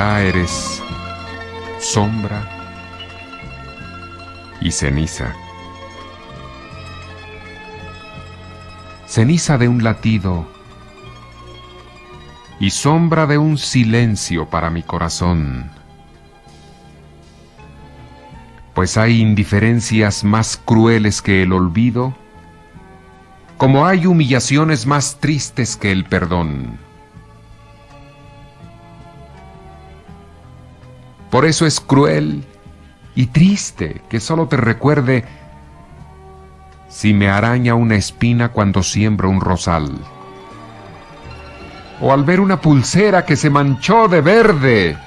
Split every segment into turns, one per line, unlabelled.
ya eres sombra y ceniza. Ceniza de un latido y sombra de un silencio para mi corazón. Pues hay indiferencias más crueles que el olvido, como hay humillaciones más tristes que el perdón. Por eso es cruel y triste que solo te recuerde si me araña una espina cuando siembro un rosal. O al ver una pulsera que se manchó de verde.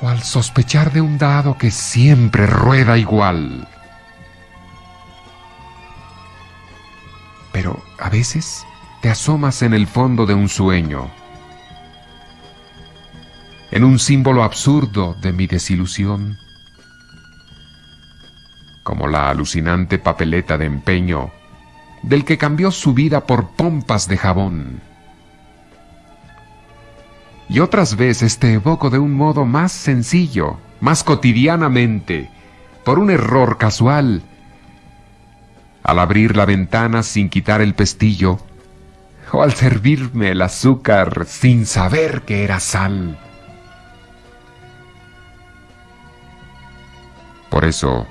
O al sospechar de un dado que siempre rueda igual. Pero a veces te asomas en el fondo de un sueño en un símbolo absurdo de mi desilusión, como la alucinante papeleta de empeño del que cambió su vida por pompas de jabón. Y otras veces te evoco de un modo más sencillo, más cotidianamente, por un error casual. Al abrir la ventana sin quitar el pestillo, o al servirme el azúcar sin saber que era sal. Por eso,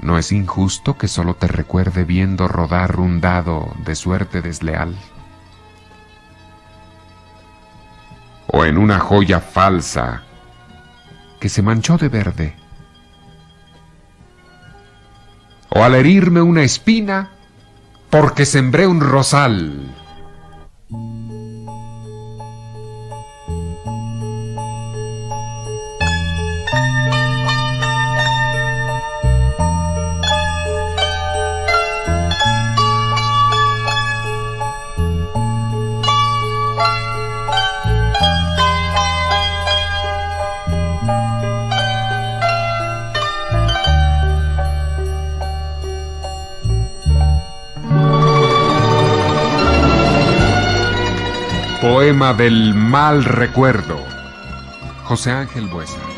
¿no es injusto que solo te recuerde viendo rodar un dado de suerte desleal? O en una joya falsa que se manchó de verde. O al herirme una espina porque sembré un rosal. Poema del mal recuerdo. José Ángel Buesa.